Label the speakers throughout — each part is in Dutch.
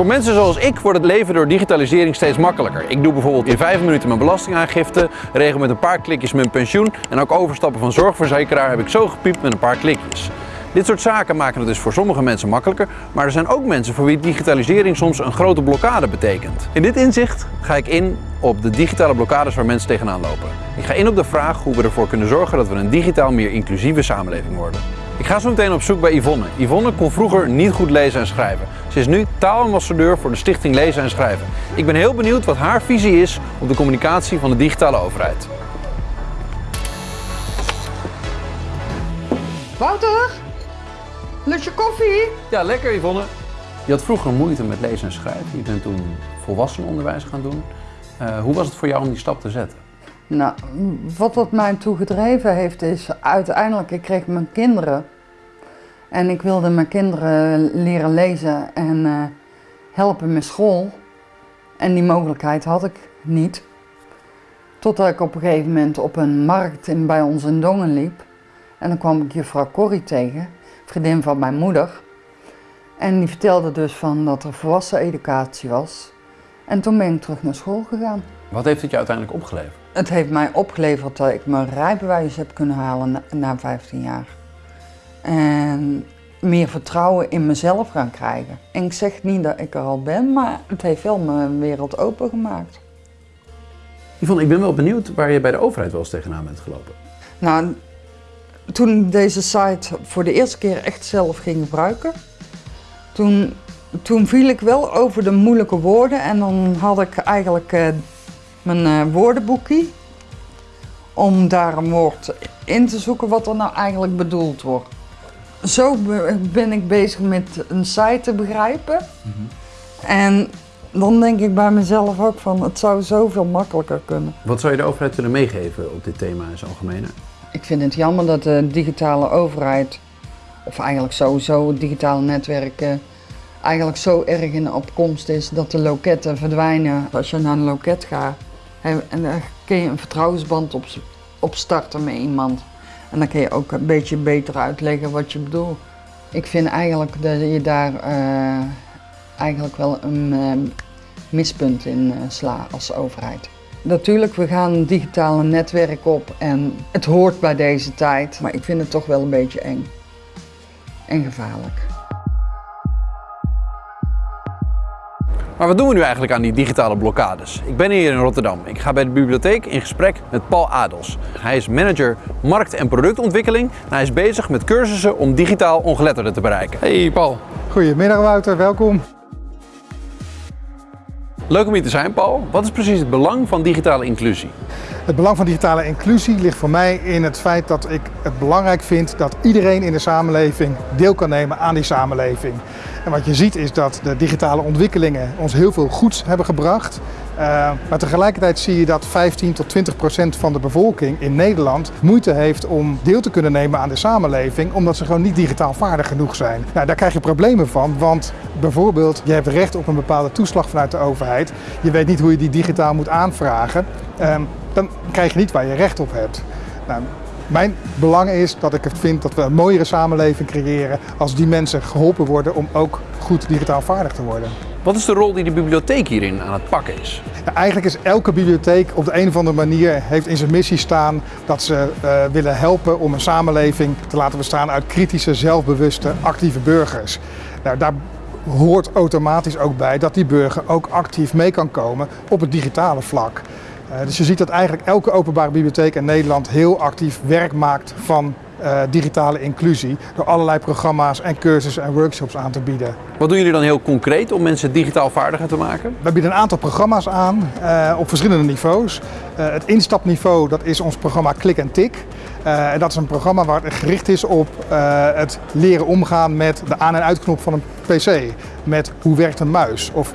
Speaker 1: Voor mensen zoals ik wordt het leven door digitalisering steeds makkelijker. Ik doe bijvoorbeeld in 5 minuten mijn belastingaangifte, regel met een paar klikjes mijn pensioen en ook overstappen van zorgverzekeraar heb ik zo gepiept met een paar klikjes. Dit soort zaken maken het dus voor sommige mensen makkelijker, maar er zijn ook mensen voor wie digitalisering soms een grote blokkade betekent. In dit inzicht ga ik in op de digitale blokkades waar mensen tegenaan lopen. Ik ga in op de vraag hoe we ervoor kunnen zorgen dat we een digitaal meer inclusieve samenleving worden. Ik ga zo meteen op zoek bij Yvonne. Yvonne kon vroeger niet goed lezen en schrijven. Ze is nu taalambassadeur voor de Stichting Lezen en Schrijven. Ik ben heel benieuwd wat haar visie is op de communicatie van de digitale overheid.
Speaker 2: Wouter, lust je koffie?
Speaker 1: Ja, lekker Yvonne. Je had vroeger moeite met lezen en schrijven. Je bent toen volwassenenonderwijs gaan doen. Uh, hoe was het voor jou om die stap te zetten?
Speaker 2: Nou, wat dat mij toe gedreven heeft is uiteindelijk, ik kreeg mijn kinderen. En ik wilde mijn kinderen leren lezen en uh, helpen met school. En die mogelijkheid had ik niet. Totdat ik op een gegeven moment op een markt in, bij ons in Dongen liep. En dan kwam ik juffrouw Corrie tegen, vriendin van mijn moeder. En die vertelde dus van dat er volwassen educatie was. En toen ben ik terug naar school gegaan.
Speaker 1: Wat heeft het je uiteindelijk opgeleverd?
Speaker 2: Het heeft mij opgeleverd dat ik mijn rijbewijs heb kunnen halen na, na 15 jaar. En meer vertrouwen in mezelf gaan krijgen. En ik zeg niet dat ik er al ben, maar het heeft wel mijn wereld opengemaakt.
Speaker 1: Yvonne, ik ben wel benieuwd waar je bij de overheid wel eens tegenaan bent gelopen.
Speaker 2: Nou, toen ik deze site voor de eerste keer echt zelf ging gebruiken, toen, toen viel ik wel over de moeilijke woorden en dan had ik eigenlijk uh, mijn uh, woordenboekje om daar een woord in te zoeken wat er nou eigenlijk bedoeld wordt. Zo ben ik bezig met een site te begrijpen. Mm -hmm. En dan denk ik bij mezelf ook van het zou zoveel makkelijker kunnen.
Speaker 1: Wat zou je de overheid willen meegeven op dit thema in zijn algemene?
Speaker 2: Ik vind het jammer dat de digitale overheid, of eigenlijk sowieso digitale netwerken, eigenlijk zo erg in de opkomst is dat de loketten verdwijnen. Als je naar een loket gaat, en dan kun je een vertrouwensband op, opstarten met iemand. En dan kun je ook een beetje beter uitleggen wat je bedoelt. Ik vind eigenlijk dat je daar uh, eigenlijk wel een uh, mispunt in uh, slaat als overheid. Natuurlijk, we gaan een digitale netwerk op en het hoort bij deze tijd, maar ik vind het toch wel een beetje eng en gevaarlijk.
Speaker 1: Maar wat doen we nu eigenlijk aan die digitale blokkades? Ik ben hier in Rotterdam. Ik ga bij de bibliotheek in gesprek met Paul Adels. Hij is manager markt- en productontwikkeling en hij is bezig met cursussen om digitaal ongeletterden te bereiken. Hey Paul.
Speaker 3: Goedemiddag Wouter, welkom.
Speaker 1: Leuk om hier te zijn, Paul. Wat is precies het belang van digitale inclusie?
Speaker 3: Het belang van digitale inclusie ligt voor mij in het feit dat ik het belangrijk vind dat iedereen in de samenleving deel kan nemen aan die samenleving. En wat je ziet is dat de digitale ontwikkelingen ons heel veel goeds hebben gebracht. Uh, maar tegelijkertijd zie je dat 15 tot 20 procent van de bevolking in Nederland moeite heeft om deel te kunnen nemen aan de samenleving, omdat ze gewoon niet digitaal vaardig genoeg zijn. Nou, daar krijg je problemen van, want bijvoorbeeld je hebt recht op een bepaalde toeslag vanuit de overheid. Je weet niet hoe je die digitaal moet aanvragen. Uh, dan krijg je niet waar je recht op hebt. Nou, mijn belang is dat ik vind dat we een mooiere samenleving creëren als die mensen geholpen worden om ook goed digitaal vaardig te worden.
Speaker 1: Wat is de rol die de bibliotheek hierin aan het pakken is?
Speaker 3: Eigenlijk is elke bibliotheek op de een of andere manier heeft in zijn missie staan dat ze uh, willen helpen om een samenleving te laten bestaan uit kritische, zelfbewuste, actieve burgers. Nou, daar hoort automatisch ook bij dat die burger ook actief mee kan komen op het digitale vlak. Uh, dus je ziet dat eigenlijk elke openbare bibliotheek in Nederland heel actief werk maakt van uh, digitale inclusie. Door allerlei programma's en cursussen en workshops aan te bieden.
Speaker 1: Wat doen jullie dan heel concreet om mensen digitaal vaardiger te maken?
Speaker 3: We bieden een aantal programma's aan uh, op verschillende niveaus. het instapniveau dat is ons programma Klik en Tik. en dat is een programma waar het gericht is op het leren omgaan met de aan- en uitknop van een pc. Met hoe werkt een muis of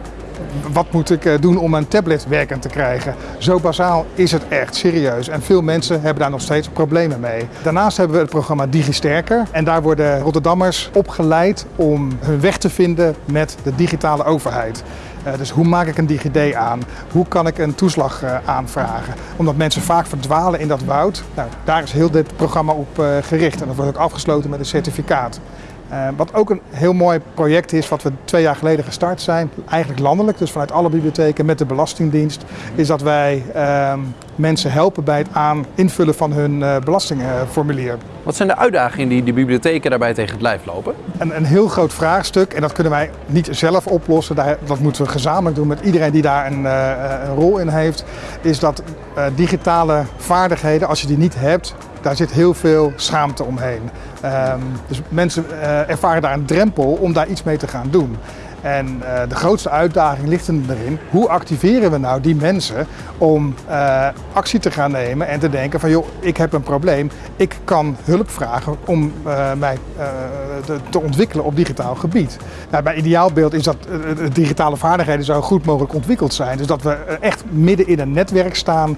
Speaker 3: wat moet ik doen om een tablet werkend te krijgen? Zo bazaal is het echt, serieus. En veel mensen hebben daar nog steeds problemen mee. Daarnaast hebben we het programma DigiSterker. En daar worden Rotterdammers opgeleid om hun weg te vinden met de digitale overheid. Uh, dus hoe maak ik een DigiD aan? Hoe kan ik een toeslag uh, aanvragen? Omdat mensen vaak verdwalen in dat woud. Nou, daar is heel dit programma op gericht en dat wordt ook afgesloten met een certificaat. Uh, wat ook een heel mooi project is, wat we twee jaar geleden gestart zijn, eigenlijk landelijk, dus vanuit alle bibliotheken met de Belastingdienst, is dat wij uh, mensen helpen bij het aan invullen van hun uh, belastingformulier.
Speaker 1: Wat zijn de uitdagingen die de bibliotheken daarbij tegen het lijf lopen?
Speaker 3: Een, een heel groot vraagstuk en dat kunnen wij niet zelf oplossen, dat moeten we gezamenlijk doen met iedereen die daar een, een rol in heeft, is dat digitale vaardigheden, als je die niet hebt, daar zit heel veel schaamte omheen. Um, dus mensen uh, ervaren daar een drempel om daar iets mee te gaan doen. En uh, de grootste uitdaging ligt erin, hoe activeren we nou die mensen om uh, actie te gaan nemen en te denken van joh, ik heb een probleem, ik kan hulp vragen om uh, mij te, te, ontwikkelen op digitaal gebied. Nou, bij ideaalbeeld is dat digitale vaardigheden zo goed mogelijk ontwikkeld zijn. Dus dat we echt midden in een netwerk staan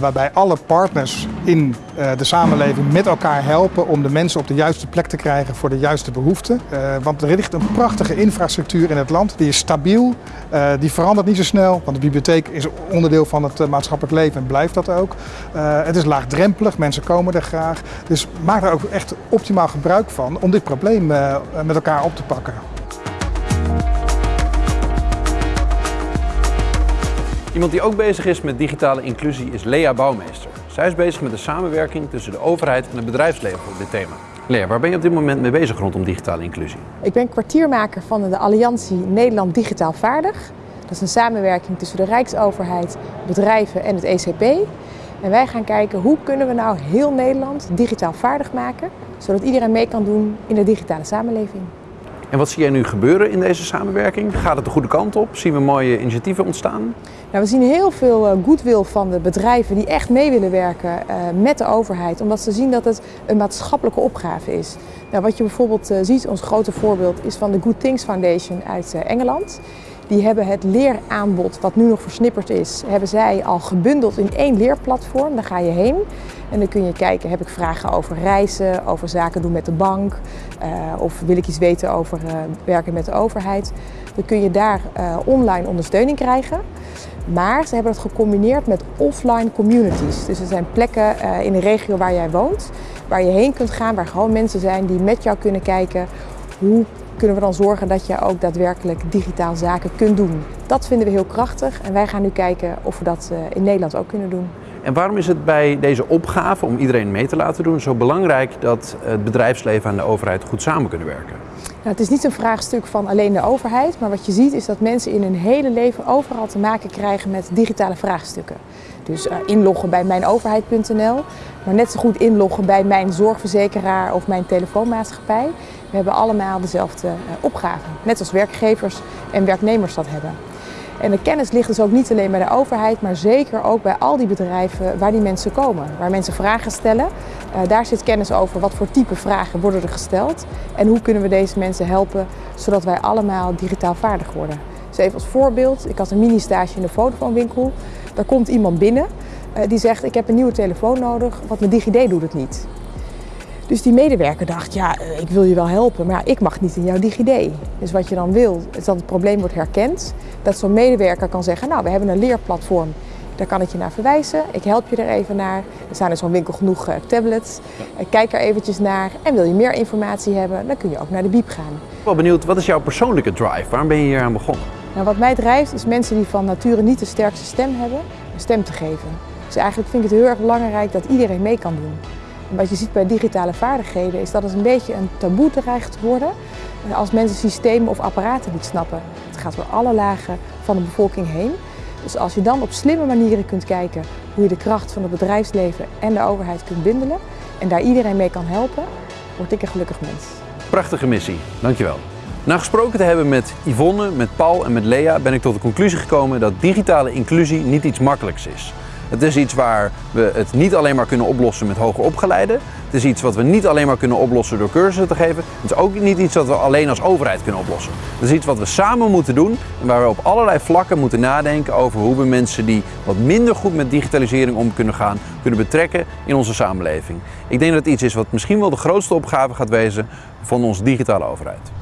Speaker 3: waarbij alle partners in de samenleving met elkaar helpen om de mensen op de juiste plek te krijgen voor de juiste behoeften. want er ligt een prachtige infrastructuur in het land. Die is stabiel, uh, die verandert niet zo snel, want de bibliotheek is onderdeel van het uh, maatschappelijk leven en blijft dat ook. Uh, het is laagdrempelig, mensen komen er graag. Dus maak er ook echt optimaal gebruik van om dit probleem met elkaar op te pakken.
Speaker 1: Iemand die ook bezig is met digitale inclusie is Lea Bouwmeester. Zij is bezig met de samenwerking tussen de overheid en het bedrijfsleven op dit thema. Lea, waar ben je op dit moment mee bezig rondom digitale inclusie?
Speaker 4: Ik ben kwartiermaker van de Alliantie Nederland Digitaal Vaardig. Dat is een samenwerking tussen de Rijksoverheid, bedrijven en het ECP. En wij gaan kijken hoe kunnen we nou heel Nederland digitaal vaardig maken, zodat iedereen mee kan doen in de digitale samenleving.
Speaker 1: En wat zie jij nu gebeuren in deze samenwerking? Gaat het de goede kant op? Zien we mooie initiatieven ontstaan?
Speaker 4: Nou, we zien heel veel eh, goodwill van de bedrijven die echt mee willen werken uh, met de overheid, omdat ze zien dat het een maatschappelijke opgave is. Nou, wat je bijvoorbeeld uh, ziet, ons grote voorbeeld, is van de Good Things Foundation uit Engeland. Die hebben het leeraanbod, wat nu nog versnipperd is, hebben zij al gebundeld in één leerplatform. Daar ga je heen en dan kun je kijken, heb ik vragen over reizen, over zaken doen met de bank uh, of wil ik iets weten over uh, werken met de overheid. Dan kun je daar uh, online ondersteuning krijgen. Maar ze hebben het gecombineerd met offline communities. Dus er zijn plekken in de regio waar jij woont, waar je heen kunt gaan, waar gewoon mensen zijn die met jou kunnen kijken hoe kunnen we dan zorgen dat je ook daadwerkelijk digitaal zaken kunt doen. Dat vinden we heel krachtig en wij gaan nu kijken of we dat in Nederland ook kunnen doen.
Speaker 1: En waarom is het bij deze opgave om iedereen mee te laten doen zo belangrijk dat het bedrijfsleven en de overheid goed samen kunnen werken?
Speaker 4: Nou, het is niet een vraagstuk van alleen de overheid, maar wat je ziet is dat mensen in hun hele leven overal te maken krijgen met digitale vraagstukken. Dus uh, inloggen bij mijnoverheid.nl, maar net zo goed inloggen bij mijn zorgverzekeraar of mijn telefoonmaatschappij. We hebben allemaal dezelfde uh, opgave, net als werkgevers en werknemers dat hebben. En de kennis ligt dus ook niet alleen bij de overheid, maar zeker ook bij al die bedrijven waar die mensen komen. Waar mensen vragen stellen. Uh, daar zit kennis over wat voor type vragen worden er gesteld. En hoe kunnen we deze mensen helpen zodat wij allemaal digitaal vaardig worden. Dus even als voorbeeld, ik had een mini-stage in de fotofoonwinkel. Daar komt iemand binnen uh, die zegt ik heb een nieuwe telefoon nodig, want mijn DigiD doet het niet. Dus die medewerker dacht, ja, eh, ik wil je wel helpen, maar ik mag niet in jouw DigiD. Dus wat je dan wil, is dat het probleem wordt herkend. Dat zo'n medewerker kan zeggen, nou, we hebben een leerplatform, daar kan ik je naar verwijzen. Ik help je er even naar. Er zijn in zo'n winkel genoeg uh, tablets. Uh, kijk er eventjes naar. En wil je meer informatie hebben, dan kun je ook naar de BIEB gaan. Ik
Speaker 1: ben wel benieuwd, wat is jouw persoonlijke drive? Waarom ben je hier aan begonnen?
Speaker 4: Nou, wat mij drijft, is mensen die van nature niet de sterkste stem hebben, een stem te geven. Dus eigenlijk vind ik het heel erg belangrijk dat iedereen mee kan doen. Wat je ziet bij digitale vaardigheden is dat het een beetje een taboe dreigt te worden als mensen systemen of apparaten niet snappen. Het gaat door alle lagen van de bevolking heen. Dus als je dan op slimme manieren kunt kijken hoe je de kracht van het bedrijfsleven en de overheid kunt bundelen en daar iedereen mee kan helpen, word ik een gelukkig mens.
Speaker 1: Prachtige missie, dankjewel. Na gesproken te hebben met Yvonne, met Paul en met Lea ben ik tot de conclusie gekomen dat digitale inclusie niet iets makkelijks is. Het is iets waar we het niet alleen maar kunnen oplossen met hoger opgeleiden. Het is iets wat we niet alleen maar kunnen oplossen door cursussen te geven. Het is ook niet iets dat we alleen als overheid kunnen oplossen. Het is iets wat we samen moeten doen en waar we op allerlei vlakken moeten nadenken over hoe we mensen die wat minder goed met digitalisering om kunnen gaan, kunnen betrekken in onze samenleving. Ik denk dat het iets is wat misschien wel de grootste opgave gaat wezen van onze digitale overheid.